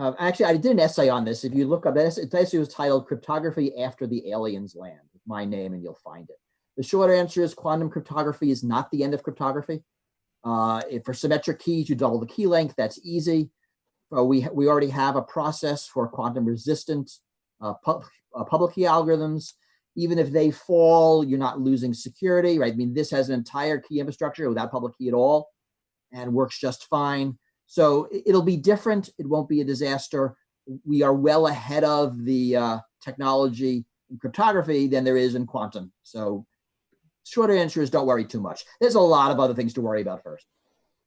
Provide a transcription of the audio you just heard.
Uh, actually, I did an essay on this. If you look up this, the essay was titled Cryptography After the Aliens Land, my name, and you'll find it. The short answer is quantum cryptography is not the end of cryptography. Uh, for symmetric keys, you double the key length, that's easy. Uh, we, we already have a process for quantum resistant uh, pub, uh, public key algorithms. Even if they fall, you're not losing security, right? I mean, this has an entire key infrastructure without public key at all and works just fine. So it'll be different. It won't be a disaster. We are well ahead of the uh, technology in cryptography than there is in quantum. So short answer is don't worry too much. There's a lot of other things to worry about first.